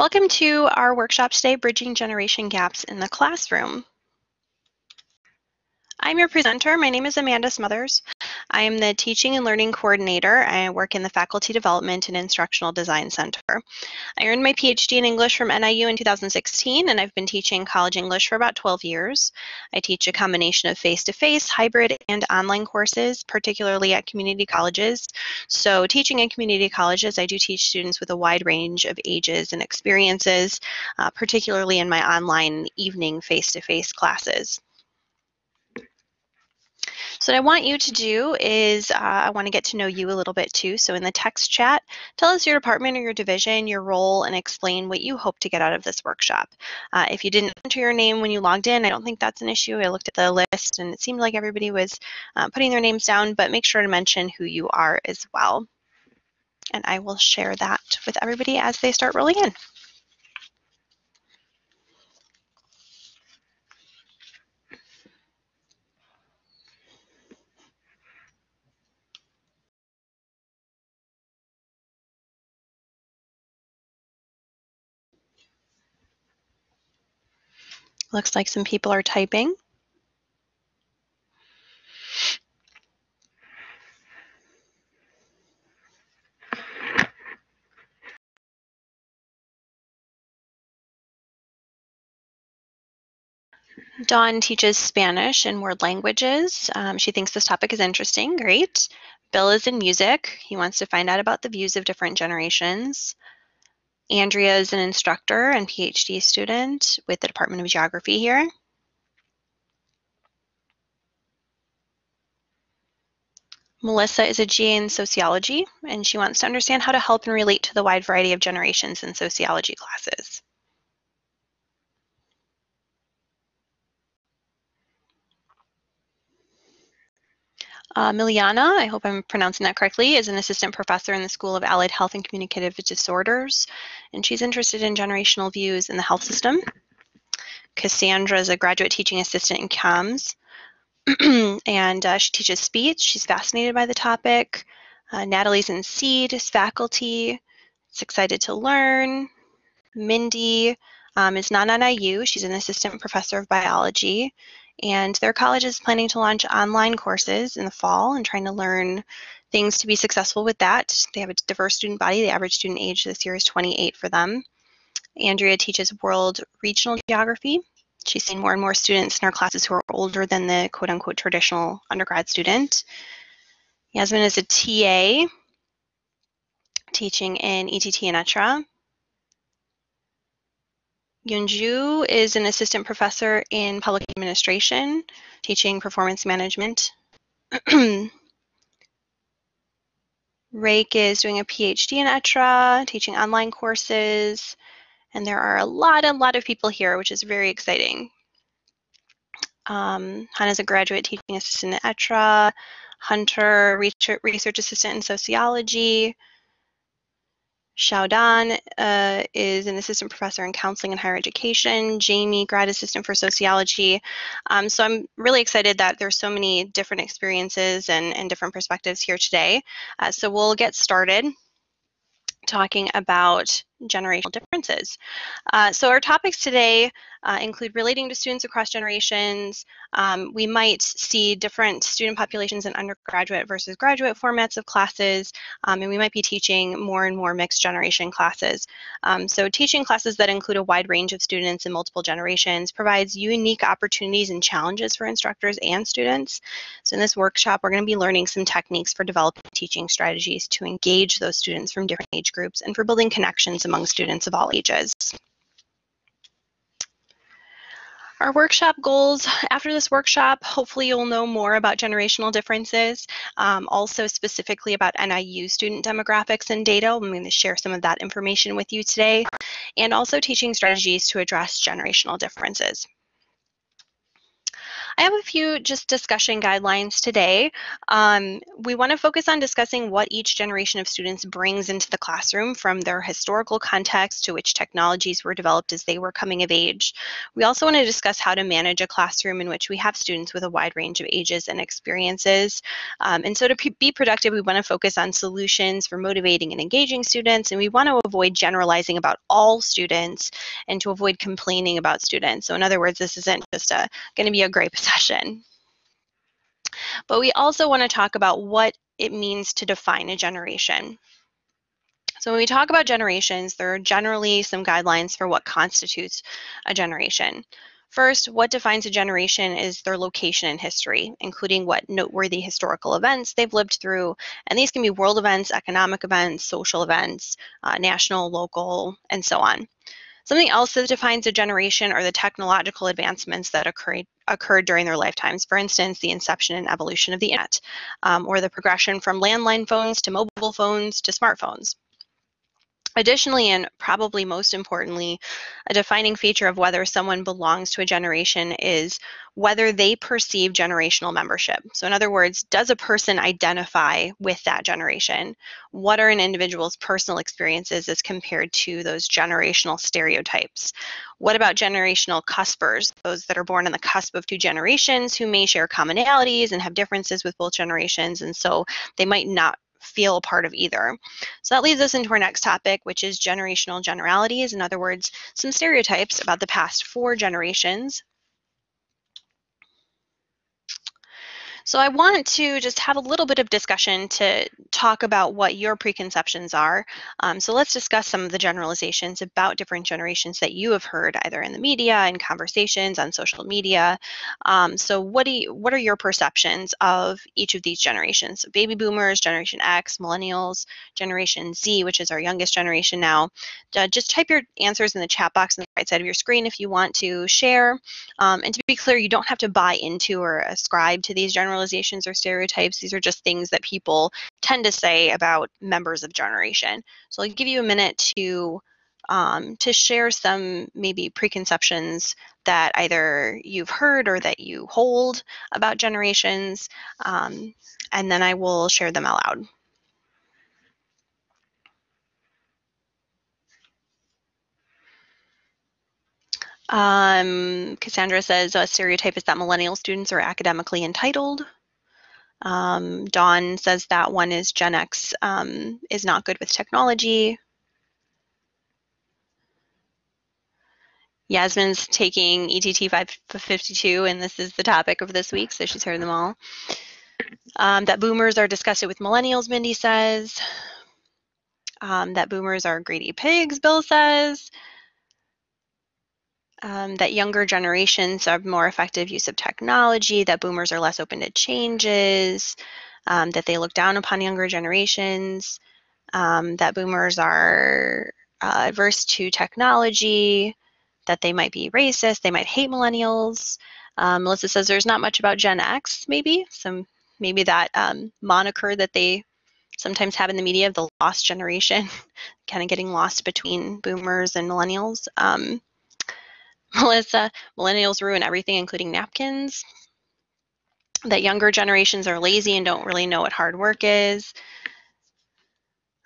Welcome to our workshop today, Bridging Generation Gaps in the Classroom. I'm your presenter. My name is Amanda Smothers. I am the Teaching and Learning Coordinator. I work in the Faculty Development and Instructional Design Center. I earned my PhD in English from NIU in 2016, and I've been teaching college English for about 12 years. I teach a combination of face-to-face, -face, hybrid, and online courses, particularly at community colleges. So teaching in community colleges, I do teach students with a wide range of ages and experiences, uh, particularly in my online evening face-to-face -face classes. So what I want you to do is uh, I want to get to know you a little bit too. So in the text chat, tell us your department or your division, your role, and explain what you hope to get out of this workshop. Uh, if you didn't enter your name when you logged in, I don't think that's an issue. I looked at the list and it seemed like everybody was uh, putting their names down, but make sure to mention who you are as well. And I will share that with everybody as they start rolling in. Looks like some people are typing. Dawn teaches Spanish and world languages. Um, she thinks this topic is interesting. Great. Bill is in music. He wants to find out about the views of different generations. Andrea is an instructor and PhD student with the Department of Geography here. Melissa is a GA in sociology, and she wants to understand how to help and relate to the wide variety of generations in sociology classes. Uh, Miliana, I hope I'm pronouncing that correctly, is an assistant professor in the School of Allied Health and Communicative Disorders, and she's interested in generational views in the health system. Cassandra is a graduate teaching assistant in CAMS, and uh, she teaches speech. She's fascinated by the topic. Uh, Natalie's in SEED, is faculty. It's excited to learn. Mindy um, is not on IU. She's an assistant professor of biology and their college is planning to launch online courses in the fall and trying to learn things to be successful with that. They have a diverse student body. The average student age this year is 28 for them. Andrea teaches world regional geography. She's seen more and more students in her classes who are older than the quote unquote traditional undergrad student. Yasmin is a TA teaching in ETT and ETRA. Yunju is an assistant professor in public administration, teaching performance management. Rake is doing a PhD in ETRA, teaching online courses, and there are a lot, a lot of people here, which is very exciting. Um, Hannah is a graduate teaching assistant at ETRA, Hunter, research assistant in sociology, Xiaodan uh, is an assistant professor in counseling and higher education. Jamie, grad assistant for sociology. Um, so I'm really excited that there's so many different experiences and, and different perspectives here today. Uh, so we'll get started talking about generational differences. Uh, so our topics today uh, include relating to students across generations. Um, we might see different student populations in undergraduate versus graduate formats of classes, um, and we might be teaching more and more mixed generation classes. Um, so teaching classes that include a wide range of students in multiple generations provides unique opportunities and challenges for instructors and students. So in this workshop, we're going to be learning some techniques for developing teaching strategies to engage those students from different age groups and for building connections among students of all ages. Our workshop goals, after this workshop, hopefully you'll know more about generational differences, um, also specifically about NIU student demographics and data. I'm going to share some of that information with you today, and also teaching strategies to address generational differences. I have a few just discussion guidelines today. Um, we want to focus on discussing what each generation of students brings into the classroom from their historical context to which technologies were developed as they were coming of age. We also want to discuss how to manage a classroom in which we have students with a wide range of ages and experiences. Um, and so to be productive, we want to focus on solutions for motivating and engaging students, and we want to avoid generalizing about all students and to avoid complaining about students. So in other words, this isn't just going to be a great session. But we also want to talk about what it means to define a generation. So when we talk about generations, there are generally some guidelines for what constitutes a generation. First, what defines a generation is their location in history, including what noteworthy historical events they've lived through. And these can be world events, economic events, social events, uh, national, local, and so on. Something else that defines a generation are the technological advancements that occurred, occurred during their lifetimes. For instance, the inception and evolution of the internet, um, or the progression from landline phones to mobile phones to smartphones. Additionally, and probably most importantly, a defining feature of whether someone belongs to a generation is whether they perceive generational membership. So, in other words, does a person identify with that generation? What are an individual's personal experiences as compared to those generational stereotypes? What about generational cuspers, those that are born on the cusp of two generations who may share commonalities and have differences with both generations, and so they might not feel a part of either. So that leads us into our next topic, which is generational generalities. In other words, some stereotypes about the past four generations So I want to just have a little bit of discussion to talk about what your preconceptions are. Um, so let's discuss some of the generalizations about different generations that you have heard either in the media, in conversations, on social media. Um, so what do you, what are your perceptions of each of these generations? So baby boomers, Generation X, millennials, Generation Z, which is our youngest generation now. Uh, just type your answers in the chat box on the right side of your screen if you want to share. Um, and to be clear, you don't have to buy into or ascribe to these generalizations generalizations or stereotypes. These are just things that people tend to say about members of generation. So I'll give you a minute to um, to share some maybe preconceptions that either you've heard or that you hold about generations, um, and then I will share them out Um, Cassandra says a stereotype is that millennial students are academically entitled. Um, Dawn says that one is Gen X um, is not good with technology. Yasmin's taking ETT 552, and this is the topic of this week, so she's heard them all. Um, that boomers are disgusted with millennials, Mindy says. Um, that boomers are greedy pigs, Bill says um, that younger generations have more effective use of technology, that boomers are less open to changes, um, that they look down upon younger generations, um, that boomers are uh, adverse to technology, that they might be racist, they might hate millennials. Um, Melissa says there's not much about Gen X, maybe. Some maybe that um, moniker that they sometimes have in the media of the lost generation, kind of getting lost between boomers and millennials. Um, Melissa, millennials ruin everything, including napkins. That younger generations are lazy and don't really know what hard work is.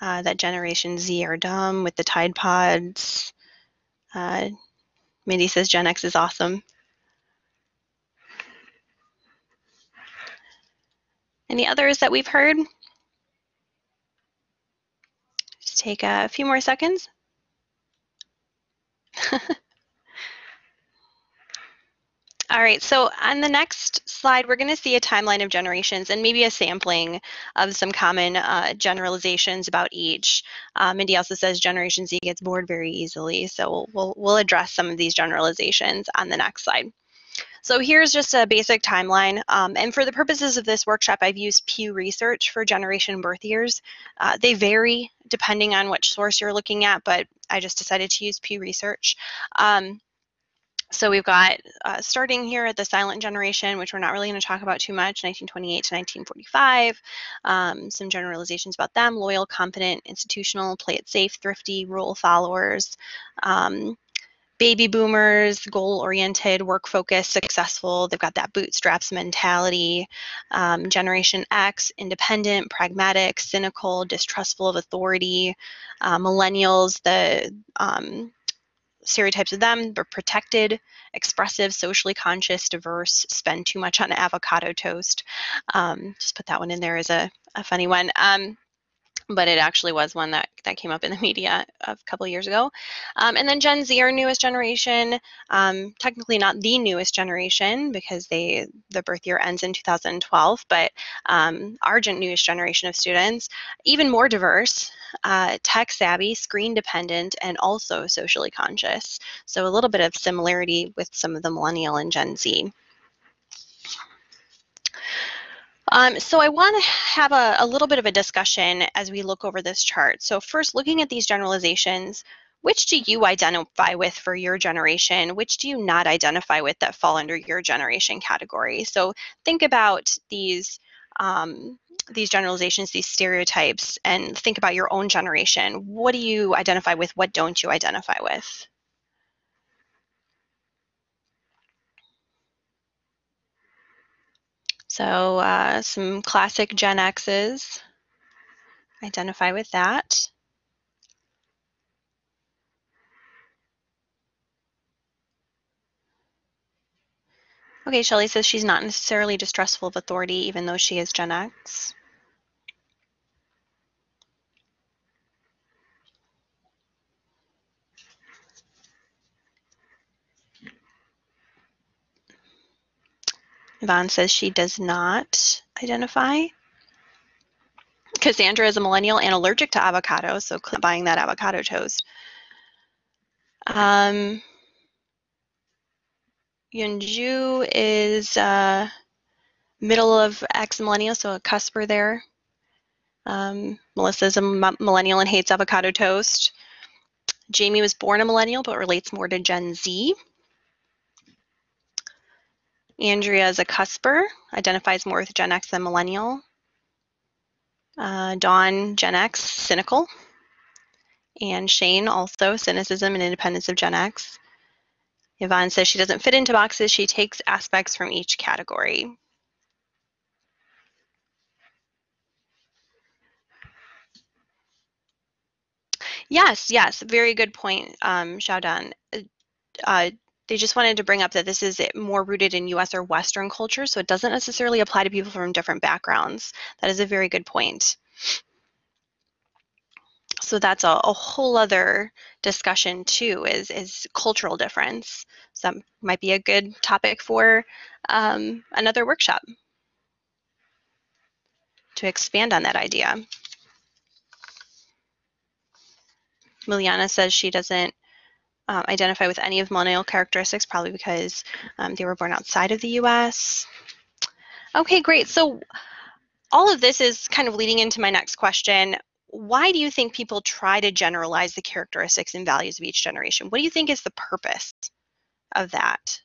Uh, that Generation Z are dumb with the Tide Pods. Uh, Mindy says Gen X is awesome. Any others that we've heard? Just take a few more seconds. All right, so on the next slide, we're going to see a timeline of generations and maybe a sampling of some common uh, generalizations about each. Um, Mindy also says Generation Z gets bored very easily, so we'll, we'll, address some of these generalizations on the next slide. So here's just a basic timeline. Um, and for the purposes of this workshop, I've used Pew Research for generation birth years. Uh, they vary depending on which source you're looking at, but I just decided to use Pew Research. Um, so we've got uh, starting here at the silent generation, which we're not really going to talk about too much, 1928 to 1945. Um, some generalizations about them, loyal, competent, institutional, play it safe, thrifty, rule followers. Um, baby boomers, goal oriented, work focused, successful. They've got that bootstraps mentality. Um, Generation X, independent, pragmatic, cynical, distrustful of authority. Uh, millennials, the um, stereotypes of them, They're protected, expressive, socially conscious, diverse, spend too much on avocado toast. Um, just put that one in there as a, a funny one. Um, but it actually was one that, that came up in the media a couple years ago. Um, and then Gen Z, our newest generation, um, technically not the newest generation because they the birth year ends in 2012, but um, our newest generation of students, even more diverse, uh, tech savvy, screen dependent, and also socially conscious. So a little bit of similarity with some of the millennial and Gen Z. Um, so I want to have a, a little bit of a discussion as we look over this chart. So first, looking at these generalizations, which do you identify with for your generation? Which do you not identify with that fall under your generation category? So think about these um, these generalizations, these stereotypes, and think about your own generation. What do you identify with? What don't you identify with? So uh, some classic Gen X's, identify with that. Okay, Shelly says she's not necessarily distrustful of authority even though she is Gen X. Yvonne says she does not identify. Cassandra is a millennial and allergic to avocado, so buying that avocado toast. Um, Yunju is uh, middle of X millennial, so a cusper there. Um, Melissa is a millennial and hates avocado toast. Jamie was born a millennial but relates more to Gen Z. Andrea is a cusper, identifies more with Gen X than millennial. Uh, Dawn, Gen X, cynical. And Shane, also cynicism and independence of Gen X. Yvonne says she doesn't fit into boxes. She takes aspects from each category. Yes, yes, very good point, um, Xiaodan. Uh, they just wanted to bring up that this is more rooted in US or Western culture, so it doesn't necessarily apply to people from different backgrounds. That is a very good point. So that's a, a whole other discussion too, is, is cultural difference. So that might be a good topic for um, another workshop to expand on that idea. Miliana says she doesn't um, identify with any of millennial characteristics, probably because um, they were born outside of the US. Okay, great. So all of this is kind of leading into my next question. Why do you think people try to generalize the characteristics and values of each generation? What do you think is the purpose of that?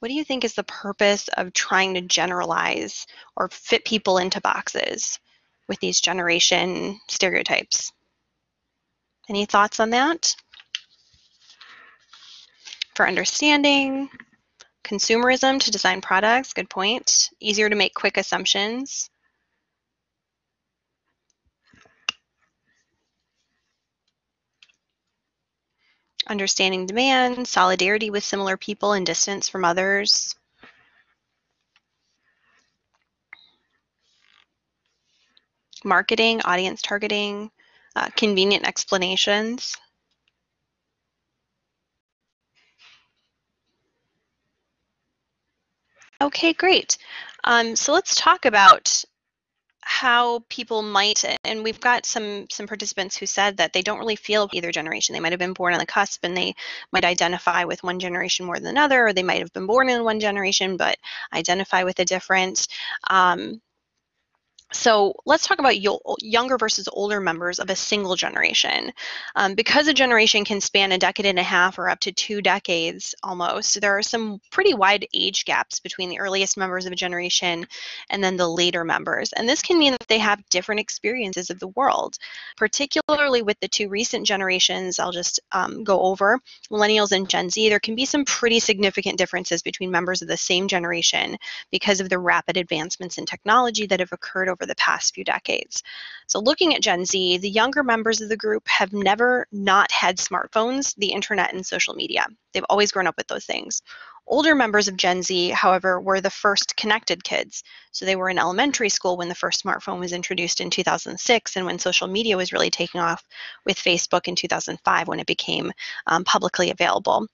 What do you think is the purpose of trying to generalize or fit people into boxes with these generation stereotypes? Any thoughts on that? For understanding, consumerism to design products, good point. Easier to make quick assumptions. Understanding demand, solidarity with similar people and distance from others. Marketing, audience targeting, uh, convenient explanations. Okay, great. Um, so let's talk about how people might, and we've got some some participants who said that they don't really feel either generation. They might have been born on the cusp and they might identify with one generation more than another, or they might have been born in one generation but identify with a different. Um, So let's talk about younger versus older members of a single generation. Um, because a generation can span a decade and a half or up to two decades almost, there are some pretty wide age gaps between the earliest members of a generation and then the later members. And this can mean that they have different experiences of the world, particularly with the two recent generations I'll just um, go over, millennials and Gen Z, there can be some pretty significant differences between members of the same generation because of the rapid advancements in technology that have occurred over over the past few decades. So looking at Gen Z, the younger members of the group have never not had smartphones, the internet, and social media. They've always grown up with those things. Older members of Gen Z, however, were the first connected kids. So they were in elementary school when the first smartphone was introduced in 2006 and when social media was really taking off with Facebook in 2005 when it became um, publicly available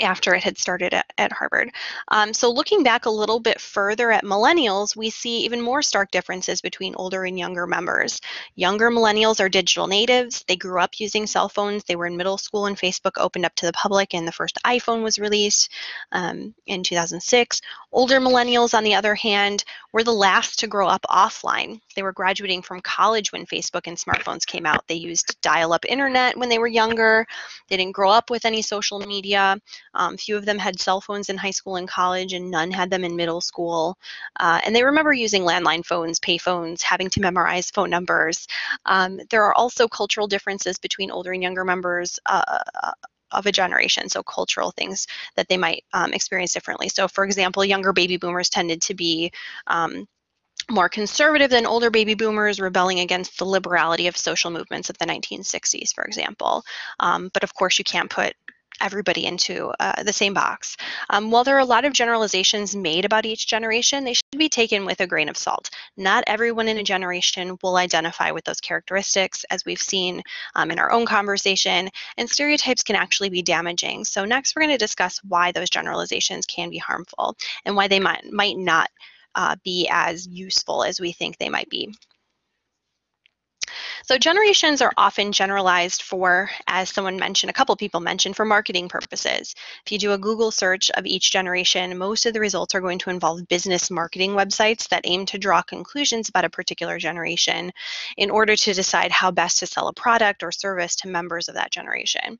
after it had started at, at Harvard. Um, so looking back a little bit further at millennials, we see even more stark differences between older and younger members. Younger millennials are digital natives. They grew up using cell phones. They were in middle school when Facebook opened up to the public and the first iPhone was released um, in 2006. Older millennials, on the other hand, were the last to grow up offline. They were graduating from college when Facebook and smartphones came out. They used dial-up internet when they were younger. They didn't grow up with any social media. Um, few of them had cell phones in high school and college, and none had them in middle school. Uh, and they remember using landline phones, pay phones, having to memorize phone numbers. Um, there are also cultural differences between older and younger members. Uh, of a generation, so cultural things that they might um, experience differently. So, for example, younger baby boomers tended to be um, more conservative than older baby boomers, rebelling against the liberality of social movements of the 1960s, for example. Um, but of course, you can't put everybody into uh, the same box. Um, while there are a lot of generalizations made about each generation, they should be taken with a grain of salt. Not everyone in a generation will identify with those characteristics, as we've seen um, in our own conversation, and stereotypes can actually be damaging. So next we're going to discuss why those generalizations can be harmful and why they might, might not uh, be as useful as we think they might be. So generations are often generalized for, as someone mentioned, a couple people mentioned, for marketing purposes. If you do a Google search of each generation, most of the results are going to involve business marketing websites that aim to draw conclusions about a particular generation in order to decide how best to sell a product or service to members of that generation.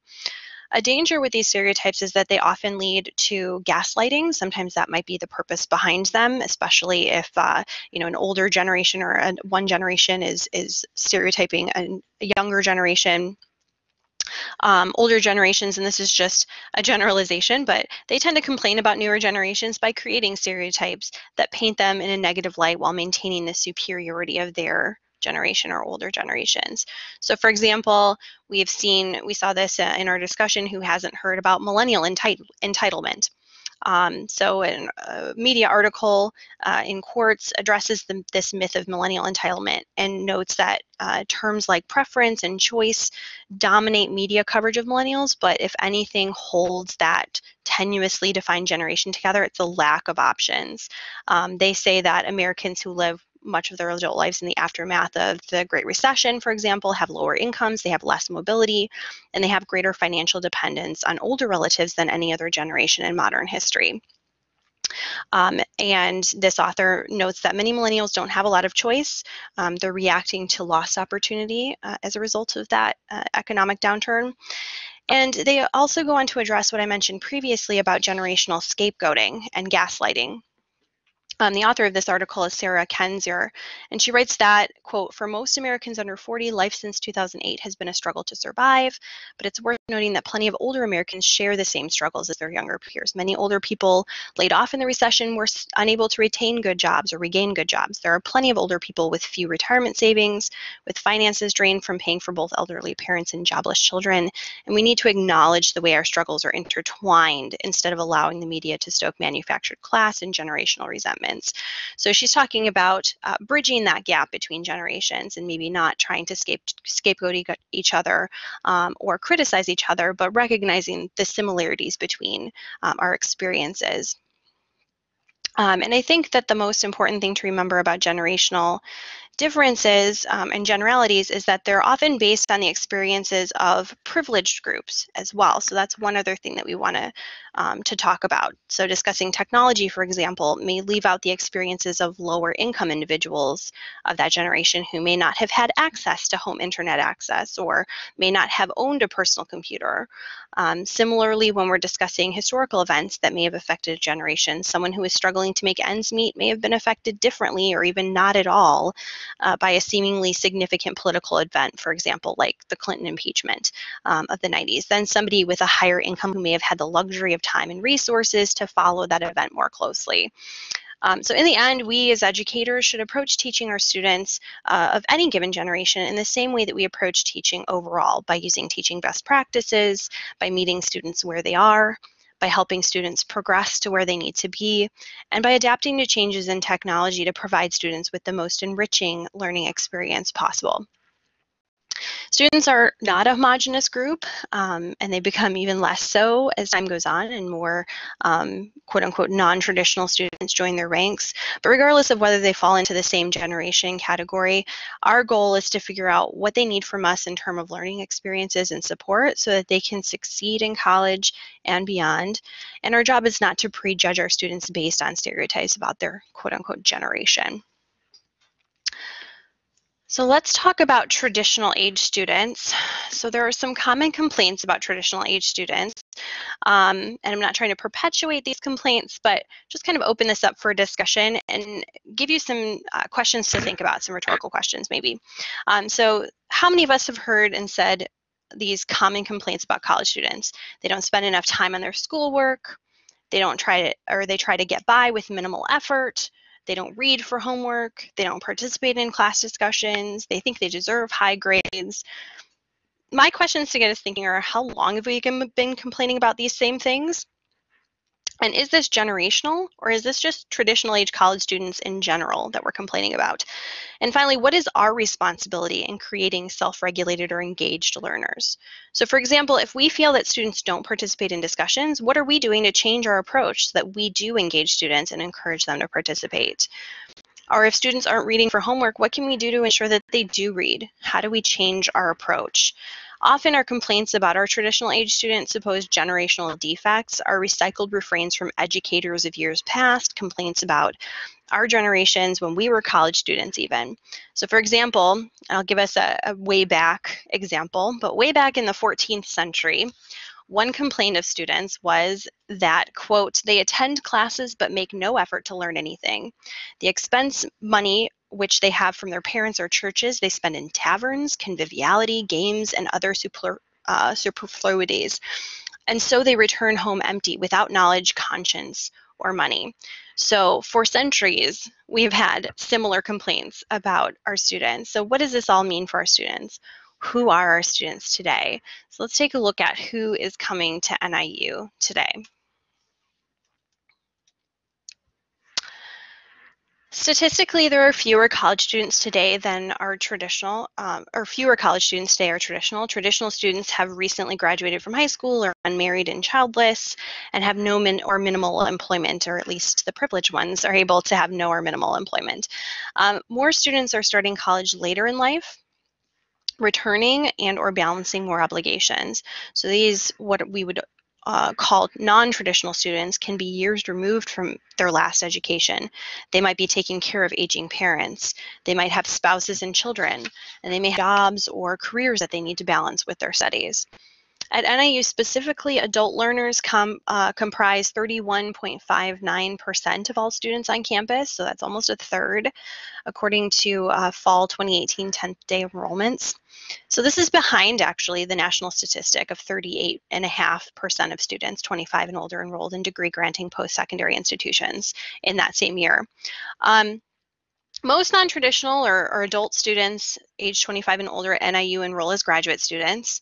A danger with these stereotypes is that they often lead to gaslighting. Sometimes that might be the purpose behind them, especially if uh, you know an older generation or a, one generation is is stereotyping a, a younger generation um, older generations, and this is just a generalization, but they tend to complain about newer generations by creating stereotypes that paint them in a negative light while maintaining the superiority of their generation or older generations. So for example, we've seen, we saw this uh, in our discussion, who hasn't heard about millennial enti entitlement. Um, so a media article uh, in Quartz addresses the, this myth of millennial entitlement and notes that uh, terms like preference and choice dominate media coverage of millennials, but if anything holds that tenuously defined generation together, it's a lack of options. Um, they say that Americans who live much of their adult lives in the aftermath of the Great Recession, for example, have lower incomes, they have less mobility, and they have greater financial dependence on older relatives than any other generation in modern history. Um, and this author notes that many millennials don't have a lot of choice. Um, they're reacting to lost opportunity uh, as a result of that uh, economic downturn. And they also go on to address what I mentioned previously about generational scapegoating and gaslighting. Um, the author of this article is Sarah Kendzior, and she writes that, quote, for most Americans under 40, life since 2008 has been a struggle to survive, but it's worth noting that plenty of older Americans share the same struggles as their younger peers. Many older people laid off in the recession were unable to retain good jobs or regain good jobs. There are plenty of older people with few retirement savings, with finances drained from paying for both elderly parents and jobless children, and we need to acknowledge the way our struggles are intertwined instead of allowing the media to stoke manufactured class and generational resentment. So she's talking about uh, bridging that gap between generations and maybe not trying to scape, scapegoat each other um, or criticize each other, but recognizing the similarities between um, our experiences. Um, and I think that the most important thing to remember about generational differences um, and generalities is that they're often based on the experiences of privileged groups as well. So that's one other thing that we want to um, to talk about. So discussing technology, for example, may leave out the experiences of lower income individuals of that generation who may not have had access to home internet access or may not have owned a personal computer. Um, similarly, when we're discussing historical events that may have affected a generation, someone who is struggling to make ends meet may have been affected differently or even not at all uh, by a seemingly significant political event, for example, like the Clinton impeachment um, of the 90s, than somebody with a higher income who may have had the luxury of time and resources to follow that event more closely. Um, so in the end, we as educators should approach teaching our students uh, of any given generation in the same way that we approach teaching overall by using teaching best practices, by meeting students where they are, by helping students progress to where they need to be, and by adapting to changes in technology to provide students with the most enriching learning experience possible. Students are not a homogenous group, um, and they become even less so as time goes on and more um, quote unquote non-traditional students join their ranks. But regardless of whether they fall into the same generation category, our goal is to figure out what they need from us in terms of learning experiences and support so that they can succeed in college and beyond. And our job is not to prejudge our students based on stereotypes about their quote unquote generation. So let's talk about traditional age students. So there are some common complaints about traditional age students. Um, and I'm not trying to perpetuate these complaints, but just kind of open this up for a discussion and give you some uh, questions to think about, some rhetorical questions maybe. Um, so how many of us have heard and said these common complaints about college students? They don't spend enough time on their schoolwork. They don't try to, or they try to get by with minimal effort. They don't read for homework. They don't participate in class discussions. They think they deserve high grades. My questions to get us thinking are how long have we been complaining about these same things? And is this generational or is this just traditional age college students in general that we're complaining about? And finally, what is our responsibility in creating self-regulated or engaged learners? So for example, if we feel that students don't participate in discussions, what are we doing to change our approach so that we do engage students and encourage them to participate? Or if students aren't reading for homework, what can we do to ensure that they do read? How do we change our approach? Often our complaints about our traditional age students' supposed generational defects are recycled refrains from educators of years past, complaints about our generations when we were college students even. So for example, I'll give us a, a way back example, but way back in the 14th century, one complaint of students was that, quote, they attend classes but make no effort to learn anything. The expense money which they have from their parents or churches, they spend in taverns, conviviality, games, and other super, uh, superfluities. And so they return home empty without knowledge, conscience, or money. So for centuries, we've had similar complaints about our students. So what does this all mean for our students? Who are our students today? So let's take a look at who is coming to NIU today. Statistically, there are fewer college students today than are traditional, um, or fewer college students today are traditional. Traditional students have recently graduated from high school or unmarried and childless and have no min or minimal employment, or at least the privileged ones are able to have no or minimal employment. Um, more students are starting college later in life, returning and or balancing more obligations. So these, what we would uh, called non-traditional students can be years removed from their last education. They might be taking care of aging parents. They might have spouses and children, and they may have jobs or careers that they need to balance with their studies. At NIU specifically, adult learners com, uh, comprise 31.59% of all students on campus, so that's almost a third, according to uh, fall 2018 10th day enrollments. So this is behind actually the national statistic of 38.5% of students 25 and older enrolled in degree granting post-secondary institutions in that same year. Um, most non-traditional or, or, adult students age 25 and older at NIU enroll as graduate students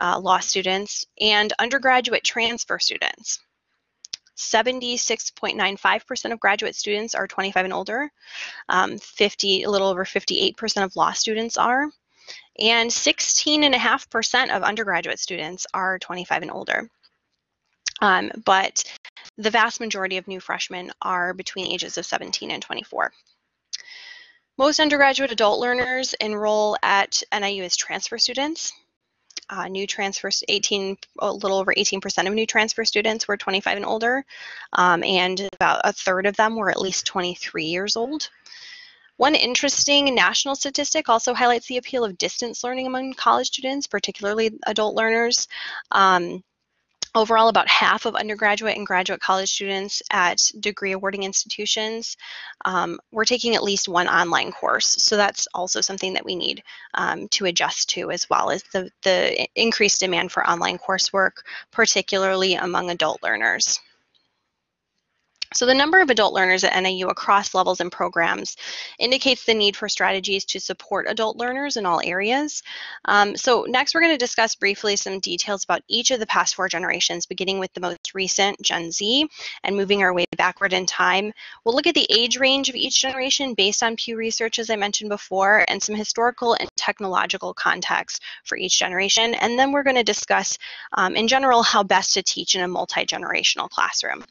uh, law students, and undergraduate transfer students. 76.95% of graduate students are 25 and older. Um, 50, a little over 58% of law students are. And 16.5% of undergraduate students are 25 and older. Um, but the vast majority of new freshmen are between ages of 17 and 24. Most undergraduate adult learners enroll at NIU as transfer students. Uh, new transfers, 18, a little over 18% of new transfer students were 25 and older, um, and about a third of them were at least 23 years old. One interesting national statistic also highlights the appeal of distance learning among college students, particularly adult learners. Um, Overall, about half of undergraduate and graduate college students at degree awarding institutions um, were taking at least one online course. So that's also something that we need um, to adjust to as well as the, the increased demand for online coursework, particularly among adult learners. So the number of adult learners at NIU across levels and programs indicates the need for strategies to support adult learners in all areas. Um, so next we're going to discuss briefly some details about each of the past four generations, beginning with the most recent, Gen Z, and moving our way backward in time. We'll look at the age range of each generation based on Pew Research, as I mentioned before, and some historical and technological context for each generation. And then we're going to discuss, um, in general, how best to teach in a multi-generational classroom.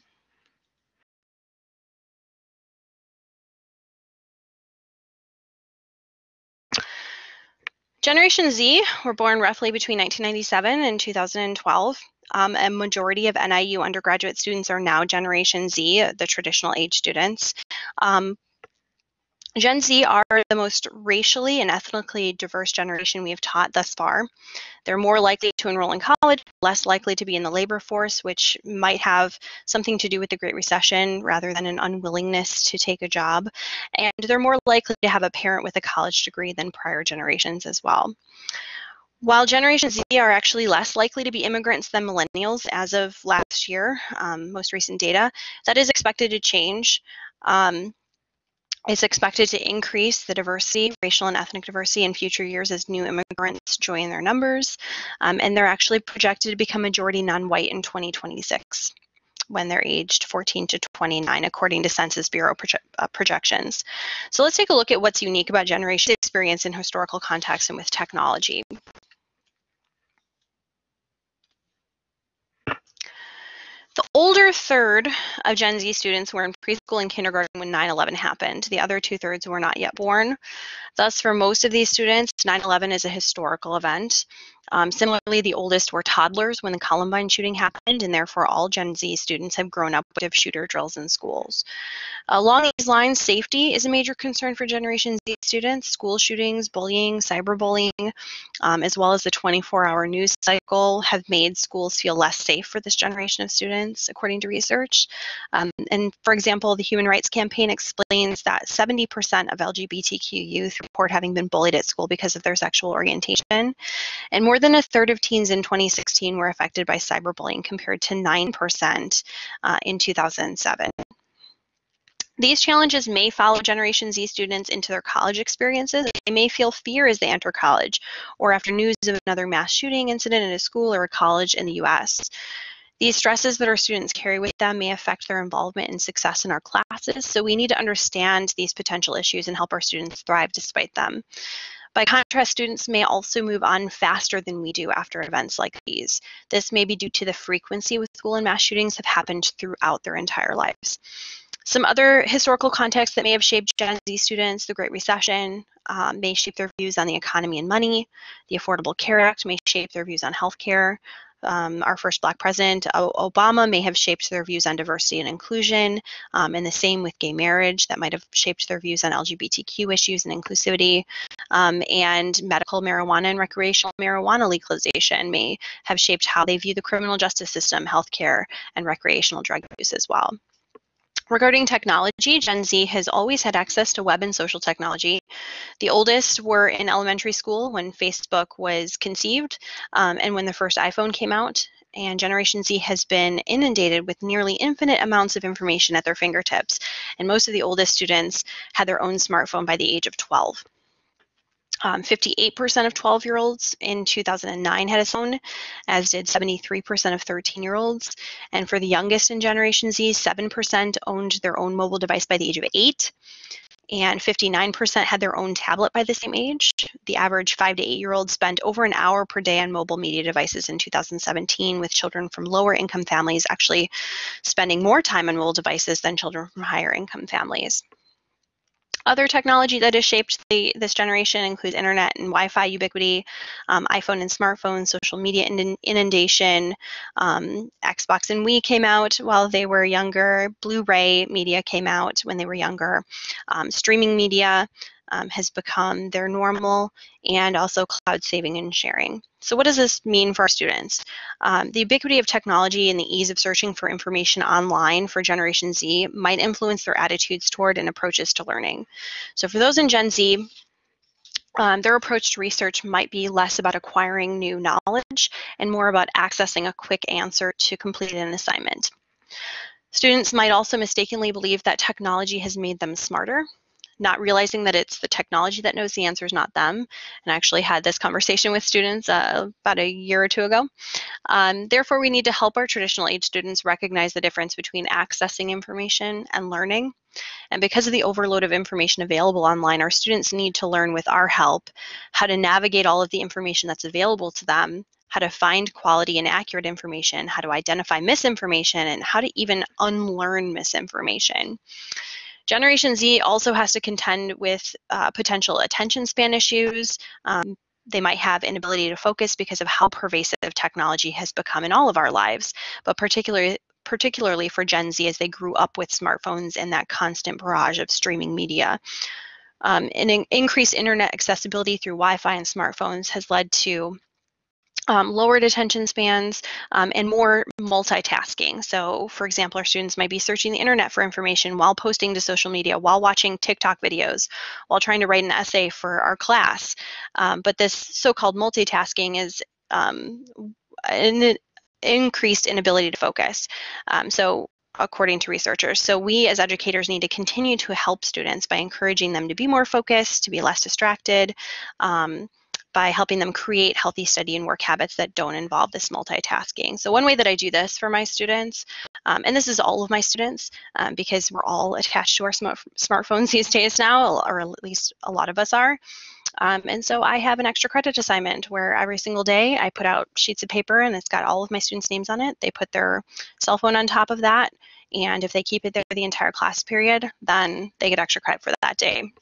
Generation Z were born roughly between 1997 and 2012. Um, a majority of NIU undergraduate students are now Generation Z, the traditional age students. Um, Gen Z are the most racially and ethnically diverse generation we have taught thus far. They're more likely to enroll in college, less likely to be in the labor force, which might have something to do with the Great Recession rather than an unwillingness to take a job. And they're more likely to have a parent with a college degree than prior generations as well. While Generation Z are actually less likely to be immigrants than millennials as of last year, um, most recent data, that is expected to change. Um, it's expected to increase the diversity, racial and ethnic diversity in future years as new immigrants join their numbers. Um, and they're actually projected to become majority non-white in 2026 when they're aged 14 to 29, according to Census Bureau proje uh, projections. So let's take a look at what's unique about generation experience in historical context and with technology. The older third of Gen Z students were in preschool and kindergarten when 9-11 happened. The other two thirds were not yet born. Thus, for most of these students, 9-11 is a historical event. Um, similarly, the oldest were toddlers when the Columbine shooting happened, and therefore all Gen Z students have grown up with shooter drills in schools. Along these lines, safety is a major concern for Generation Z students. School shootings, bullying, cyberbullying, um, as well as the 24-hour news cycle have made schools feel less safe for this generation of students, according to research. Um, and for example, the Human Rights Campaign explains that 70% of LGBTQ youth report having been bullied at school because of their sexual orientation. And more than a third of teens in 2016 were affected by cyberbullying compared to 9% uh, in 2007. These challenges may follow Generation Z students into their college experiences. They may feel fear as they enter college or after news of another mass shooting incident in a school or a college in the US. These stresses that our students carry with them may affect their involvement and success in our classes, so we need to understand these potential issues and help our students thrive despite them. By contrast, students may also move on faster than we do after events like these. This may be due to the frequency with school and mass shootings have happened throughout their entire lives. Some other historical contexts that may have shaped Gen Z students, the Great Recession, um, may shape their views on the economy and money. The Affordable Care Act may shape their views on healthcare um, our first Black president, Obama, may have shaped their views on diversity and inclusion, um, and the same with gay marriage, that might have shaped their views on LGBTQ issues and inclusivity. Um, and medical marijuana and recreational marijuana legalization may have shaped how they view the criminal justice system, healthcare, and recreational drug use as well. Regarding technology, Gen Z has always had access to web and social technology. The oldest were in elementary school when Facebook was conceived um, and when the first iPhone came out. And Generation Z has been inundated with nearly infinite amounts of information at their fingertips. And most of the oldest students had their own smartphone by the age of 12. 58% um, of 12 year olds in 2009 had a phone, as did 73% of 13 year olds. And for the youngest in Generation Z, 7% owned their own mobile device by the age of eight, and 59% had their own tablet by the same age. The average five to eight year old spent over an hour per day on mobile media devices in 2017, with children from lower income families actually spending more time on mobile devices than children from higher income families. Other technology that has shaped the, this generation includes internet and Wi-Fi ubiquity, um, iPhone and smartphones, social media inundation, um, Xbox and Wii came out while they were younger, Blu-ray media came out when they were younger, um, streaming media, um, has become their normal and also cloud saving and sharing. So what does this mean for our students? Um, the ubiquity of technology and the ease of searching for information online for Generation Z might influence their attitudes toward and approaches to learning. So for those in Gen Z, um, their approach to research might be less about acquiring new knowledge and more about accessing a quick answer to complete an assignment. Students might also mistakenly believe that technology has made them smarter not realizing that it's the technology that knows the answers, not them. And I actually had this conversation with students uh, about a year or two ago. Um, therefore, we need to help our traditional age students recognize the difference between accessing information and learning. And because of the overload of information available online, our students need to learn with our help how to navigate all of the information that's available to them how to find quality and accurate information, how to identify misinformation, and how to even unlearn misinformation. Generation Z also has to contend with uh, potential attention span issues. Um, they might have inability to focus because of how pervasive technology has become in all of our lives, but particularly particularly for Gen Z as they grew up with smartphones and that constant barrage of streaming media. Um, and in increased internet accessibility through Wi-Fi and smartphones has led to um, lowered attention spans, um, and more multitasking. So, for example, our students might be searching the internet for information while posting to social media, while watching TikTok videos, while trying to write an essay for our class. Um, but this so-called multitasking is um, an increased inability to focus. Um, so according to researchers. So we as educators need to continue to help students by encouraging them to be more focused, to be less distracted, um, by helping them create healthy study and work habits that don't involve this multitasking. So one way that I do this for my students, um, and this is all of my students um, because we're all attached to our smart smartphones these days now, or at least a lot of us are. Um, and so I have an extra credit assignment where every single day I put out sheets of paper and it's got all of my students' names on it. They put their cell phone on top of that. And if they keep it there the entire class period, then they get extra credit for that day.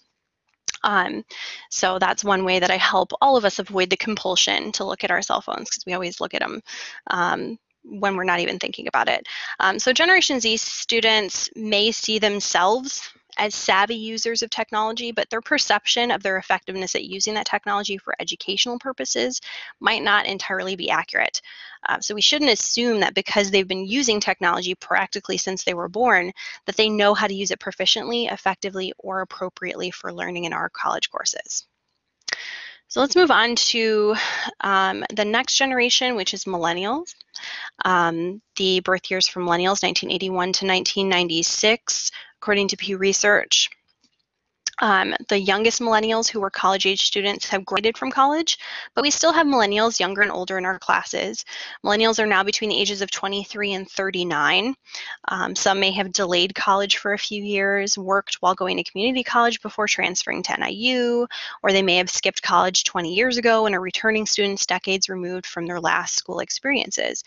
Um, so that's one way that I help all of us avoid the compulsion to look at our cell phones because we always look at them um, when we're not even thinking about it. Um, so Generation Z students may see themselves as savvy users of technology, but their perception of their effectiveness at using that technology for educational purposes might not entirely be accurate. Uh, so we shouldn't assume that because they've been using technology practically since they were born, that they know how to use it proficiently, effectively, or appropriately for learning in our college courses. So let's move on to um, the next generation, which is millennials. Um, the birth years for millennials, 1981 to 1996, according to Pew Research. Um, the youngest millennials who were college age students have graduated from college, but we still have millennials younger and older in our classes. Millennials are now between the ages of 23 and 39. Um, some may have delayed college for a few years, worked while going to community college before transferring to NIU, or they may have skipped college 20 years ago and are returning students decades removed from their last school experiences.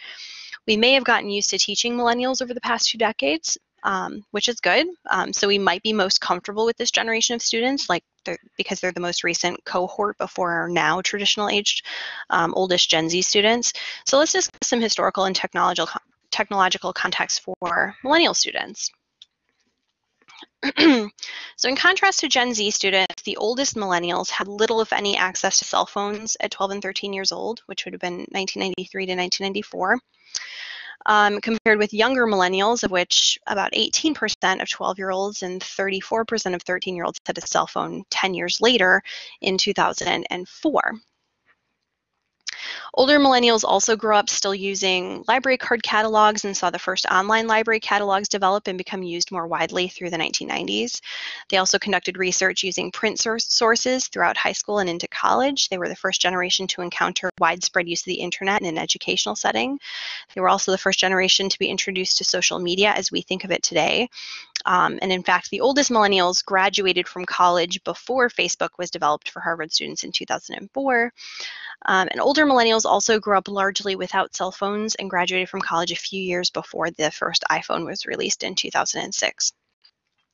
We may have gotten used to teaching millennials over the past two decades, um, which is good. Um, so we might be most comfortable with this generation of students, like they're, because they're the most recent cohort before our now traditional aged um, oldest Gen Z students. So let's discuss some historical and technological technological context for millennial students. so in contrast to Gen Z students, the oldest millennials had little, if any, access to cell phones at 12 and 13 years old, which would have been 1993 to 1994 um, compared with younger millennials, of which about 18% of 12 year olds and 34% of 13 year olds had a cell phone 10 years later in 2004. Older millennials also grew up still using library card catalogs and saw the first online library catalogs develop and become used more widely through the 1990s. They also conducted research using print sources throughout high school and into college. They were the first generation to encounter widespread use of the internet in an educational setting. They were also the first generation to be introduced to social media as we think of it today. Um, and in fact, the oldest millennials graduated from college before Facebook was developed for Harvard students in 2004. Um, and older millennials also grew up largely without cell phones and graduated from college a few years before the first iPhone was released in 2006.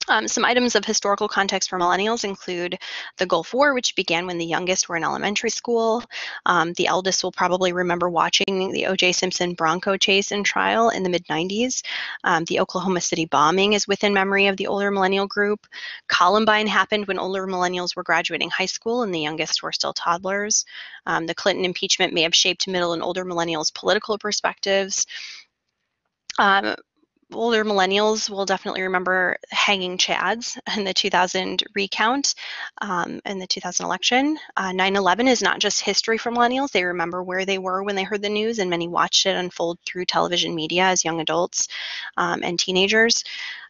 Um, some items of historical context for millennials include the Gulf War, which began when the youngest were in elementary school. Um, the eldest will probably remember watching the O.J. Simpson Bronco chase and trial in the mid 90s. Um, the Oklahoma City bombing is within memory of the older millennial group. Columbine happened when older millennials were graduating high school and the youngest were still toddlers. Um, the Clinton impeachment may have shaped middle and older millennials' political perspectives. Um, older millennials will definitely remember hanging chads in the 2000 recount um, in the 2000 election. 9-11 uh, is not just history for millennials. They remember where they were when they heard the news and many watched it unfold through television media as young adults um, and teenagers.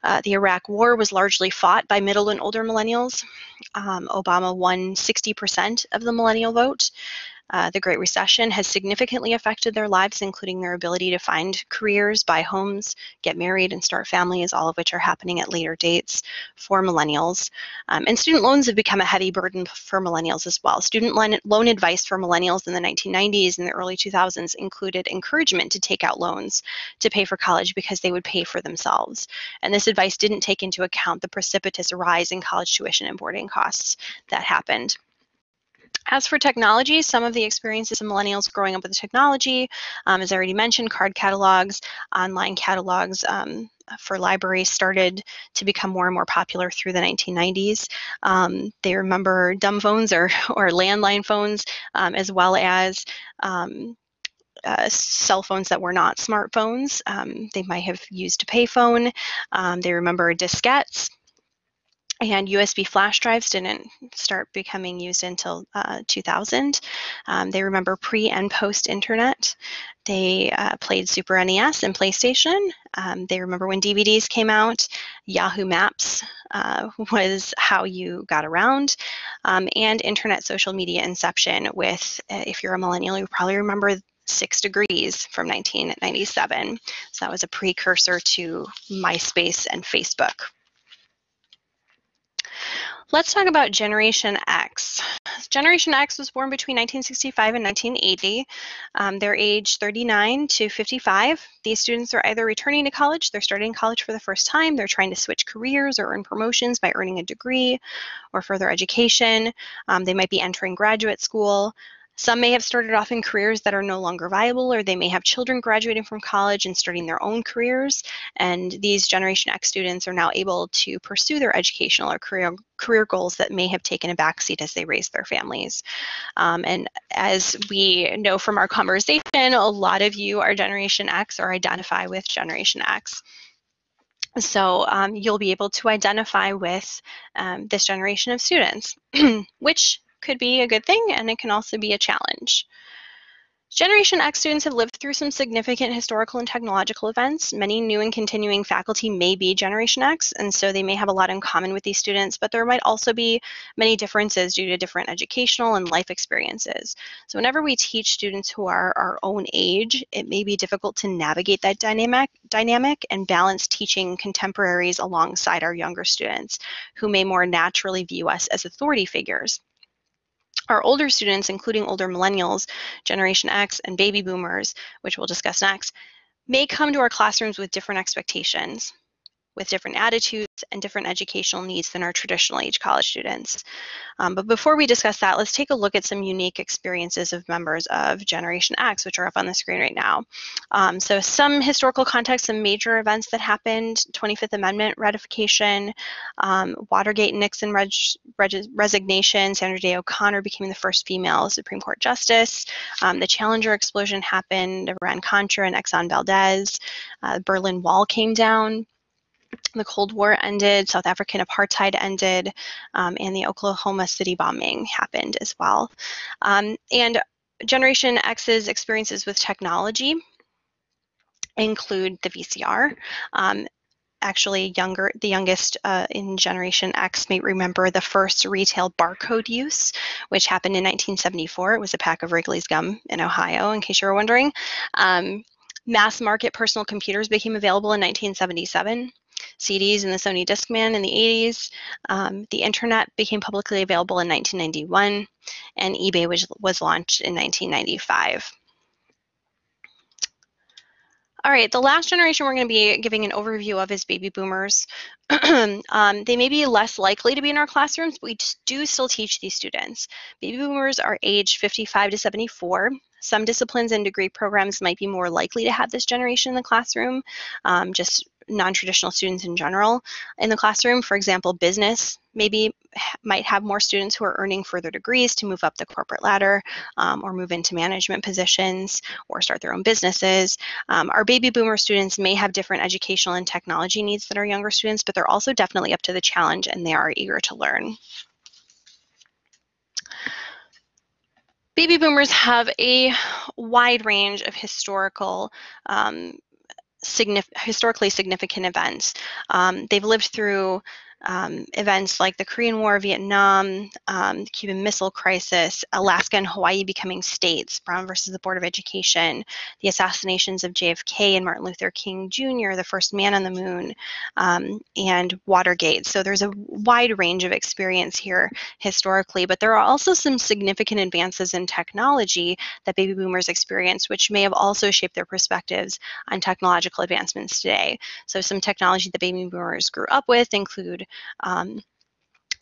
Uh, the Iraq War was largely fought by middle and older millennials. Um, Obama won 60% of the millennial vote. Uh, the Great Recession has significantly affected their lives, including their ability to find careers, buy homes, get married, and start families, all of which are happening at later dates for millennials. Um, and student loans have become a heavy burden for millennials as well. Student loan, loan advice for millennials in the 1990s and the early 2000s included encouragement to take out loans to pay for college because they would pay for themselves. And this advice didn't take into account the precipitous rise in college tuition and boarding costs that happened. As for technology, some of the experiences of millennials growing up with technology, um, as I already mentioned, card catalogs, online catalogs um, for libraries started to become more and more popular through the 1990s. Um, they remember dumb phones or, or landline phones, um, as well as um, uh, cell phones that were not smartphones. Um, they might have used a payphone. They remember diskettes and USB flash drives didn't start becoming used until uh, 2000. Um, they remember pre and post internet. They uh, played Super NES and PlayStation. Um, they remember when DVDs came out. Yahoo Maps uh, was how you got around. Um, and internet social media inception with, uh, if you're a millennial, you probably remember Six Degrees from 1997. So that was a precursor to MySpace and Facebook. Let's talk about Generation X. Generation X was born between 1965 and 1980. Um, they're age 39 to 55. These students are either returning to college, they're starting college for the first time, they're trying to switch careers or earn promotions by earning a degree or further education. Um, they might be entering graduate school. Some may have started off in careers that are no longer viable, or they may have children graduating from college and starting their own careers. And these Generation X students are now able to pursue their educational or career, career goals that may have taken a backseat as they raise their families. Um, and as we know from our conversation, a lot of you are Generation X or identify with Generation X. So um, you'll be able to identify with um, this generation of students, which could be a good thing and it can also be a challenge. Generation X students have lived through some significant historical and technological events. Many new and continuing faculty may be Generation X, and so they may have a lot in common with these students, but there might also be many differences due to different educational and life experiences. So whenever we teach students who are our own age, it may be difficult to navigate that dynamic, dynamic and balance teaching contemporaries alongside our younger students, who may more naturally view us as authority figures. Our older students, including older millennials, Generation X, and baby boomers, which we'll discuss next, may come to our classrooms with different expectations with different attitudes and different educational needs than our traditional age college students. Um, but before we discuss that, let's take a look at some unique experiences of members of Generation X, which are up on the screen right now. Um, so some historical context, some major events that happened, 25th Amendment ratification, um, Watergate Nixon reg reg resignation, Sandra Day O'Connor became the first female Supreme Court Justice, um, the Challenger explosion happened, Iran-Contra and Exxon Valdez, uh, Berlin Wall came down, the Cold War ended, South African apartheid ended, um, and the Oklahoma City bombing happened as well. Um, and Generation X's experiences with technology include the VCR. Um, actually, younger, the youngest uh, in Generation X may remember the first retail barcode use, which happened in 1974. It was a pack of Wrigley's gum in Ohio, in case you were wondering. Um, mass market personal computers became available in 1977. CDs and the Sony Discman in the 80s. Um, the internet became publicly available in 1991, and eBay was, was launched in 1995. All right, the last generation we're going to be giving an overview of is baby boomers. um, they may be less likely to be in our classrooms, but we do still teach these students. Baby boomers are age 55 to 74. Some disciplines and degree programs might be more likely to have this generation in the classroom, um, just non-traditional students in general in the classroom. For example, business maybe might have more students who are earning further degrees to move up the corporate ladder um, or move into management positions or start their own businesses. Um, our baby boomer students may have different educational and technology needs than our younger students, but they're also definitely up to the challenge and they are eager to learn. Baby boomers have a wide range of historical um, historically significant events. Um, they've lived through um, events like the Korean War, Vietnam, um, the Cuban Missile Crisis, Alaska and Hawaii becoming states, Brown versus the Board of Education, the assassinations of JFK and Martin Luther King Jr., the first man on the moon, um, and Watergate. So there's a wide range of experience here historically, but there are also some significant advances in technology that baby boomers experienced, which may have also shaped their perspectives on technological advancements today. So some technology that baby boomers grew up with include um,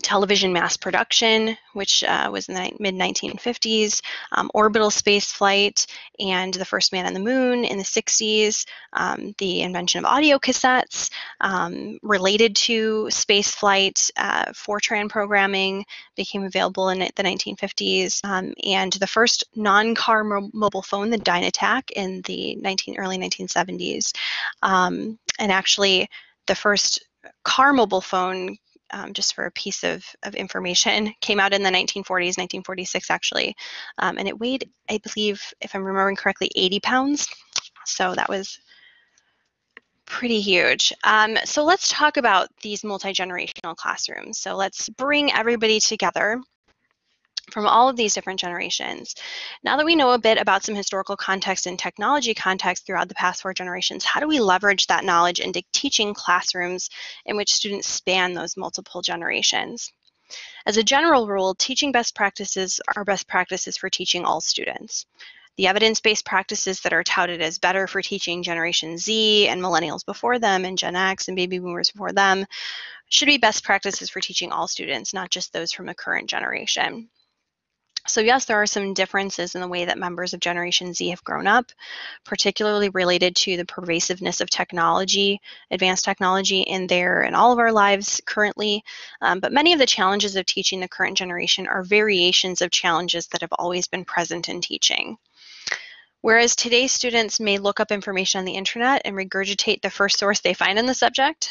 television mass production, which uh, was in the mid 1950s, um, orbital space flight, and the first man on the moon in the 60s, um, the invention of audio cassettes um, related to space flight, uh, Fortran programming became available in the 1950s, um, and the first non car mo mobile phone, the Dynatac, in the 19, early 1970s. Um, and actually, the first car mobile phone, um, just for a piece of, of information, came out in the 1940s, 1946 actually, um, and it weighed, I believe, if I'm remembering correctly, 80 pounds. So that was pretty huge. Um, so let's talk about these multi-generational classrooms. So let's bring everybody together from all of these different generations. Now that we know a bit about some historical context and technology context throughout the past four generations, how do we leverage that knowledge into teaching classrooms in which students span those multiple generations? As a general rule, teaching best practices are best practices for teaching all students. The evidence-based practices that are touted as better for teaching Generation Z and millennials before them and Gen X and baby boomers before them should be best practices for teaching all students, not just those from the current generation. So yes, there are some differences in the way that members of Generation Z have grown up, particularly related to the pervasiveness of technology, advanced technology in their and all of our lives currently. Um, but many of the challenges of teaching the current generation are variations of challenges that have always been present in teaching. Whereas today's students may look up information on the internet and regurgitate the first source they find in the subject,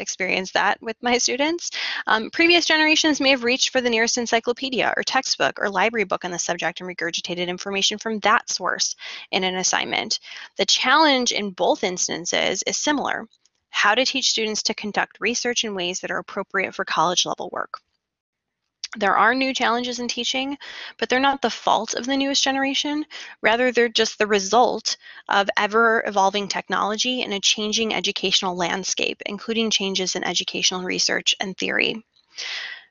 experienced that with my students. Um, previous generations may have reached for the nearest encyclopedia or textbook or library book on the subject and regurgitated information from that source in an assignment. The challenge in both instances is similar, how to teach students to conduct research in ways that are appropriate for college level work. There are new challenges in teaching, but they're not the fault of the newest generation. Rather, they're just the result of ever evolving technology and a changing educational landscape, including changes in educational research and theory.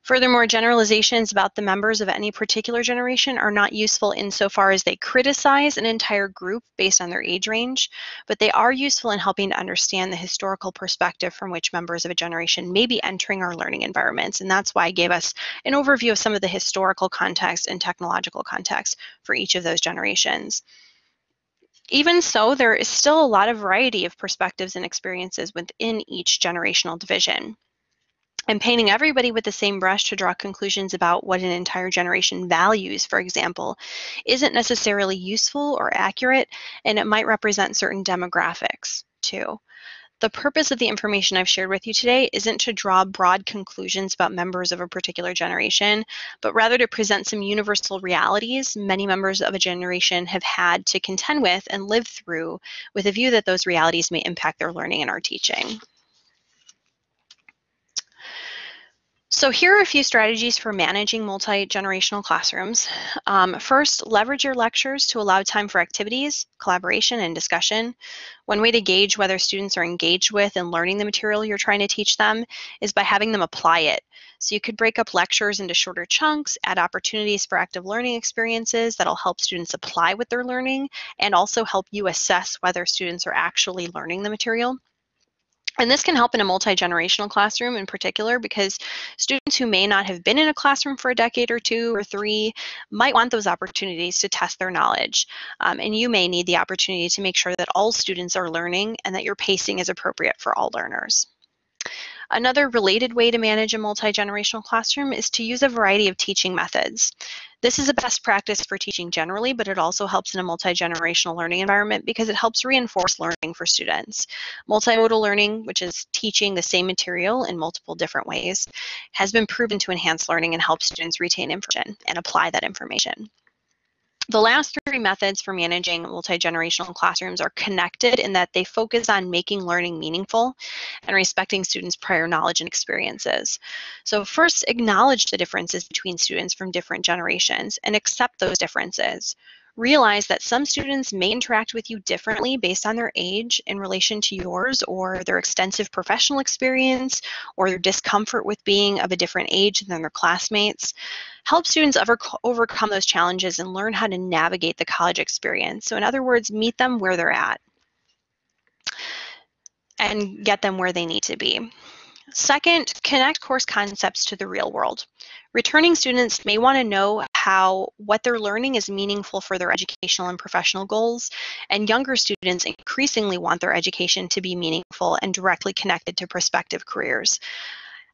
Furthermore, generalizations about the members of any particular generation are not useful insofar as they criticize an entire group based on their age range, but they are useful in helping to understand the historical perspective from which members of a generation may be entering our learning environments. And that's why I gave us an overview of some of the historical context and technological context for each of those generations. Even so, there is still a lot of variety of perspectives and experiences within each generational division and painting everybody with the same brush to draw conclusions about what an entire generation values, for example, isn't necessarily useful or accurate, and it might represent certain demographics too. The purpose of the information I've shared with you today isn't to draw broad conclusions about members of a particular generation, but rather to present some universal realities many members of a generation have had to contend with and live through with a view that those realities may impact their learning and our teaching. So here are a few strategies for managing multi-generational classrooms. Um, first, leverage your lectures to allow time for activities, collaboration, and discussion. One way to gauge whether students are engaged with and learning the material you're trying to teach them is by having them apply it. So you could break up lectures into shorter chunks, add opportunities for active learning experiences that'll help students apply what they're learning, and also help you assess whether students are actually learning the material. And this can help in a multi-generational classroom in particular because students who may not have been in a classroom for a decade or two or three might want those opportunities to test their knowledge. Um, and you may need the opportunity to make sure that all students are learning and that your pacing is appropriate for all learners. Another related way to manage a multi-generational classroom is to use a variety of teaching methods. This is a best practice for teaching generally, but it also helps in a multi-generational learning environment because it helps reinforce learning for students. Multimodal learning, which is teaching the same material in multiple different ways, has been proven to enhance learning and help students retain information and apply that information. The last three methods for managing multi-generational classrooms are connected in that they focus on making learning meaningful and respecting students' prior knowledge and experiences. So first, acknowledge the differences between students from different generations and accept those differences. Realize that some students may interact with you differently based on their age in relation to yours or their extensive professional experience or their discomfort with being of a different age than their classmates help students over, overcome those challenges and learn how to navigate the college experience. So in other words, meet them where they're at and get them where they need to be. Second, connect course concepts to the real world. Returning students may want to know how what they're learning is meaningful for their educational and professional goals, and younger students increasingly want their education to be meaningful and directly connected to prospective careers.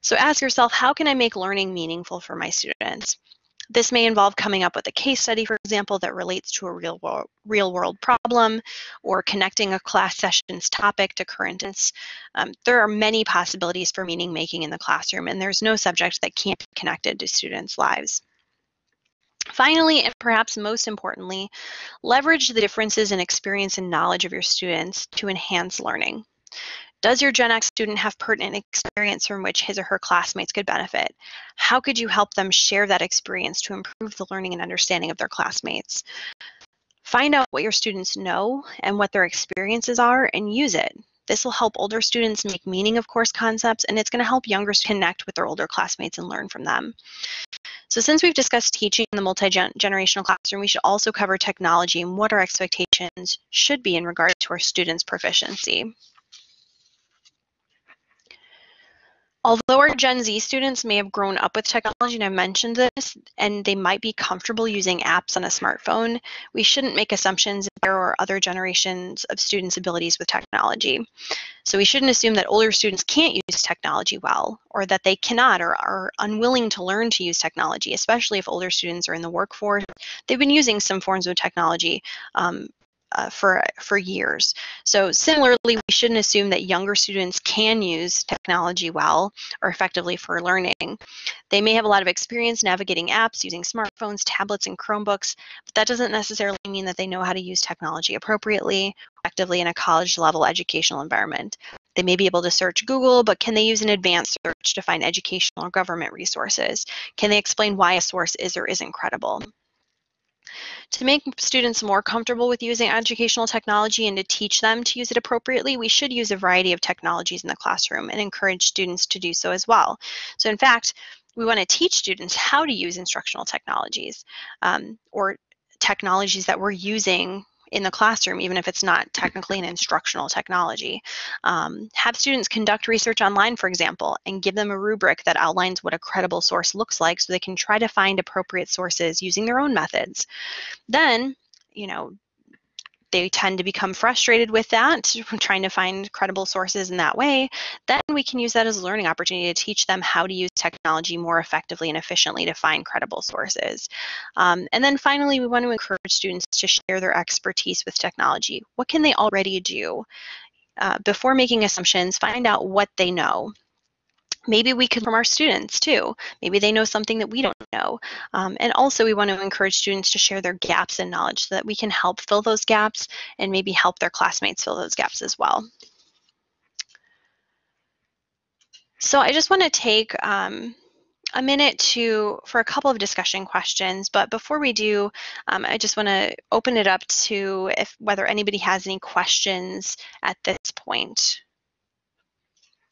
So ask yourself, how can I make learning meaningful for my students? This may involve coming up with a case study, for example, that relates to a real world, real world problem or connecting a class session's topic to current events. Um, there are many possibilities for meaning making in the classroom, and there's no subject that can't be connected to students' lives. Finally, and perhaps most importantly, leverage the differences in experience and knowledge of your students to enhance learning. Does your Gen X student have pertinent experience from which his or her classmates could benefit? How could you help them share that experience to improve the learning and understanding of their classmates? Find out what your students know and what their experiences are and use it. This will help older students make meaning of course concepts and it's going to help younger students connect with their older classmates and learn from them. So since we've discussed teaching in the multi-generational classroom, we should also cover technology and what our expectations should be in regard to our students' proficiency. Although our Gen Z students may have grown up with technology, and I mentioned this, and they might be comfortable using apps on a smartphone, we shouldn't make assumptions there are other generations of students' abilities with technology. So we shouldn't assume that older students can't use technology well, or that they cannot or are unwilling to learn to use technology, especially if older students are in the workforce. They've been using some forms of technology um, uh, for, for years. So similarly, we shouldn't assume that younger students can use technology well or effectively for learning. They may have a lot of experience navigating apps, using smartphones, tablets, and Chromebooks, but that doesn't necessarily mean that they know how to use technology appropriately, effectively in a college level educational environment. They may be able to search Google, but can they use an advanced search to find educational or government resources? Can they explain why a source is or isn't credible? To make students more comfortable with using educational technology and to teach them to use it appropriately, we should use a variety of technologies in the classroom and encourage students to do so as well. So in fact, we want to teach students how to use instructional technologies um, or technologies that we're using in the classroom, even if it's not technically an instructional technology. Um, have students conduct research online, for example, and give them a rubric that outlines what a credible source looks like so they can try to find appropriate sources using their own methods. Then, you know, they tend to become frustrated with that, trying to find credible sources in that way, then we can use that as a learning opportunity to teach them how to use technology more effectively and efficiently to find credible sources. Um, and then finally, we want to encourage students to share their expertise with technology. What can they already do? Uh, before making assumptions, find out what they know maybe we could from our students too. Maybe they know something that we don't know. Um, and also we want to encourage students to share their gaps in knowledge so that we can help fill those gaps and maybe help their classmates fill those gaps as well. So I just want to take um, a minute to for a couple of discussion questions, but before we do, um, I just want to open it up to if whether anybody has any questions at this point.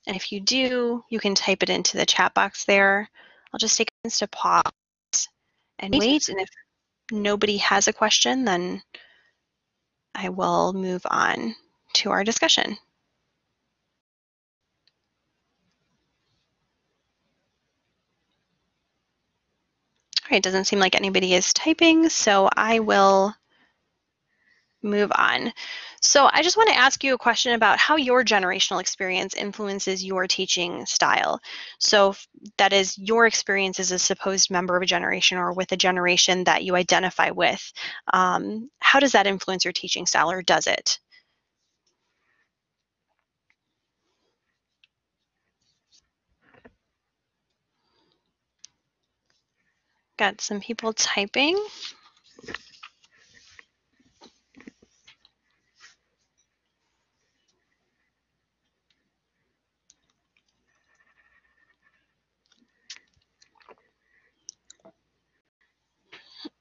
And if you do, you can type it into the chat box there. I'll just take a to pause and wait. And if nobody has a question, then I will move on to our discussion. All right, it doesn't seem like anybody is typing, so I will move on. So I just want to ask you a question about how your generational experience influences your teaching style. So that is your experience as a supposed member of a generation or with a generation that you identify with. Um, how does that influence your teaching style or does it? Got some people typing.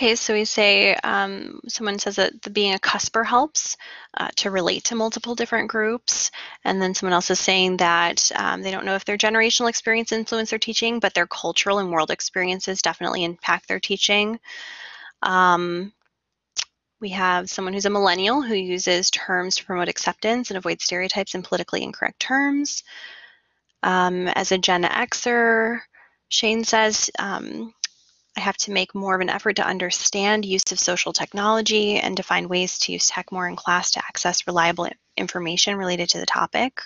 Okay, so we say um, someone says that the being a cusper helps uh, to relate to multiple different groups, and then someone else is saying that um, they don't know if their generational experience influence their teaching, but their cultural and world experiences definitely impact their teaching. Um, we have someone who's a millennial who uses terms to promote acceptance and avoid stereotypes and politically incorrect terms. Um, as a Gen Xer, Shane says, um, I have to make more of an effort to understand use of social technology and to find ways to use tech more in class to access reliable information related to the topic.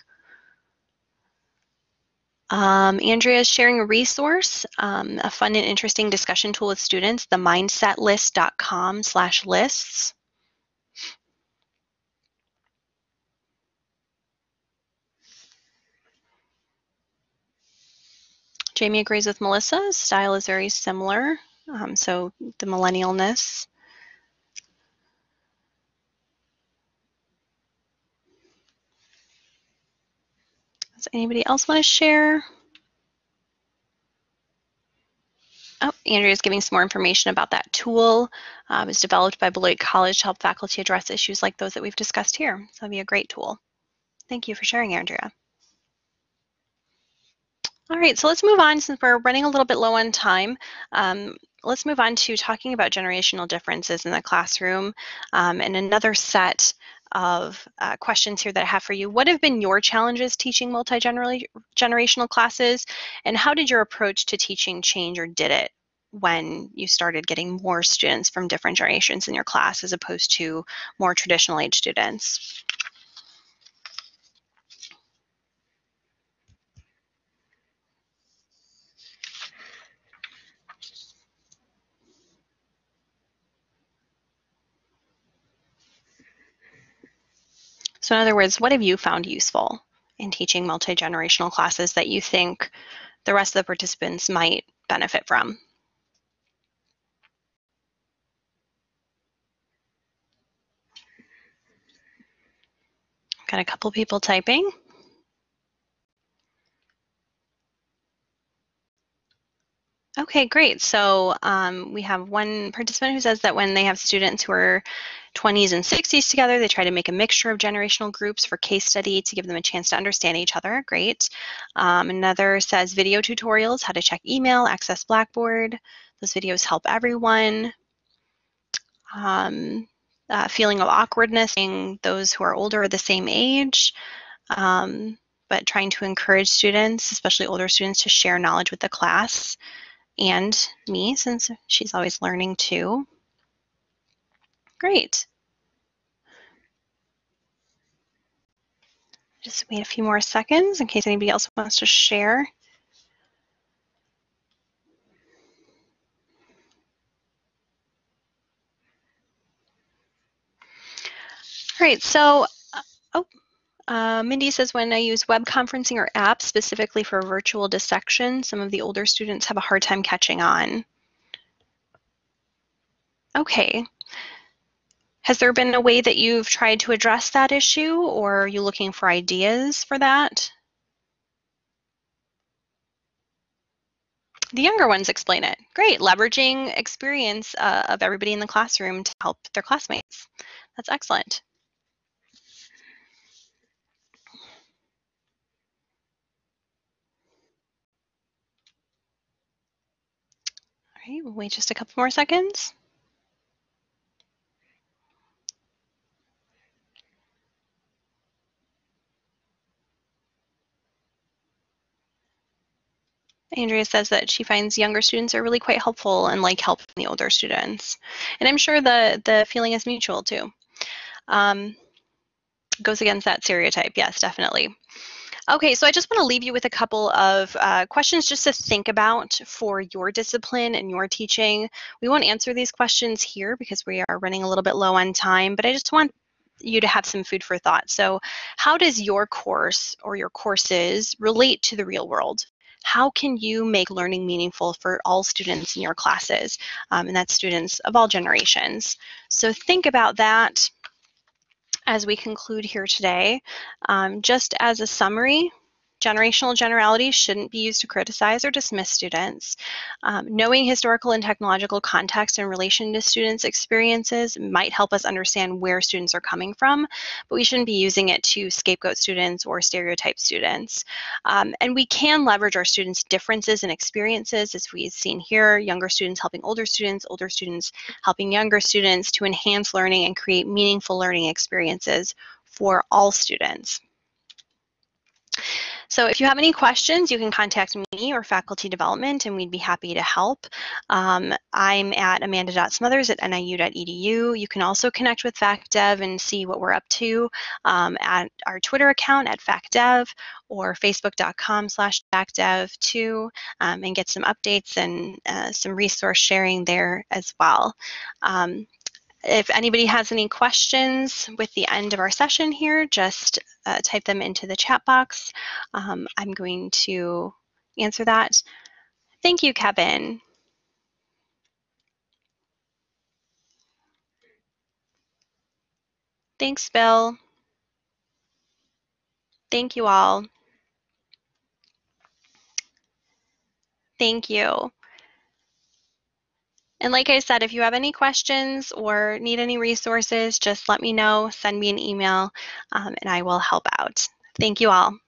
Um, Andrea is sharing a resource, um, a fun and interesting discussion tool with students, the mindsetlist.com slash lists. Jamie agrees with Melissa. Style is very similar. Um, so the millennialness. Does anybody else want to share? Oh, Andrea is giving some more information about that tool. Uh, it was developed by Beloit College to help faculty address issues like those that we've discussed here. So it'll be a great tool. Thank you for sharing, Andrea. All right, so let's move on since we're running a little bit low on time. Um, let's move on to talking about generational differences in the classroom um, and another set of uh, questions here that I have for you. What have been your challenges teaching multi-generational classes and how did your approach to teaching change or did it when you started getting more students from different generations in your class as opposed to more traditional age students? So in other words, what have you found useful in teaching multi-generational classes that you think the rest of the participants might benefit from? Got a couple people typing. Okay, great. So um, we have one participant who says that when they have students who are 20s and 60s together, they try to make a mixture of generational groups for case study to give them a chance to understand each other. Great. Um, another says video tutorials, how to check email, access Blackboard. Those videos help everyone. Um, uh, feeling of awkwardness, those who are older or the same age. Um, but trying to encourage students, especially older students, to share knowledge with the class and me since she's always learning too. Great. Just wait a few more seconds in case anybody else wants to share. All right, so uh, Mindy says when I use web conferencing or apps specifically for virtual dissection, some of the older students have a hard time catching on. Okay. Has there been a way that you've tried to address that issue or are you looking for ideas for that? The younger ones explain it. Great, leveraging experience uh, of everybody in the classroom to help their classmates. That's excellent. Right, we'll wait just a couple more seconds. Andrea says that she finds younger students are really quite helpful and like helping the older students. And I'm sure the, the feeling is mutual too. Um, goes against that stereotype, yes, definitely. Okay, so I just want to leave you with a couple of uh, questions just to think about for your discipline and your teaching. We won't answer these questions here because we are running a little bit low on time, but I just want you to have some food for thought. So how does your course or your courses relate to the real world? how can you make learning meaningful for all students in your classes? Um, and that's students of all generations. So think about that as we conclude here today. Um, just as a summary, Generational generalities shouldn't be used to criticize or dismiss students. Um, knowing historical and technological context in relation to students' experiences might help us understand where students are coming from, but we shouldn't be using it to scapegoat students or stereotype students. Um, and we can leverage our students' differences and experiences, as we've seen here, younger students helping older students, older students helping younger students to enhance learning and create meaningful learning experiences for all students. So if you have any questions, you can contact me or faculty development and we'd be happy to help. Um, I'm at amanda.smothers at niu.edu. You can also connect with FacDev and see what we're up to um, at our Twitter account at FacDev or facebook.com slash FacDev too um, and get some updates and uh, some resource sharing there as well. If anybody has any questions with the end of our session here, just uh, type them into the chat box. Um, I'm going to answer that. Thank you, Kevin. Thanks, Bill. Thank you all. Thank you. And like I said, if you have any questions or need any resources, just let me know, send me an email, um, and I will help out. Thank you all.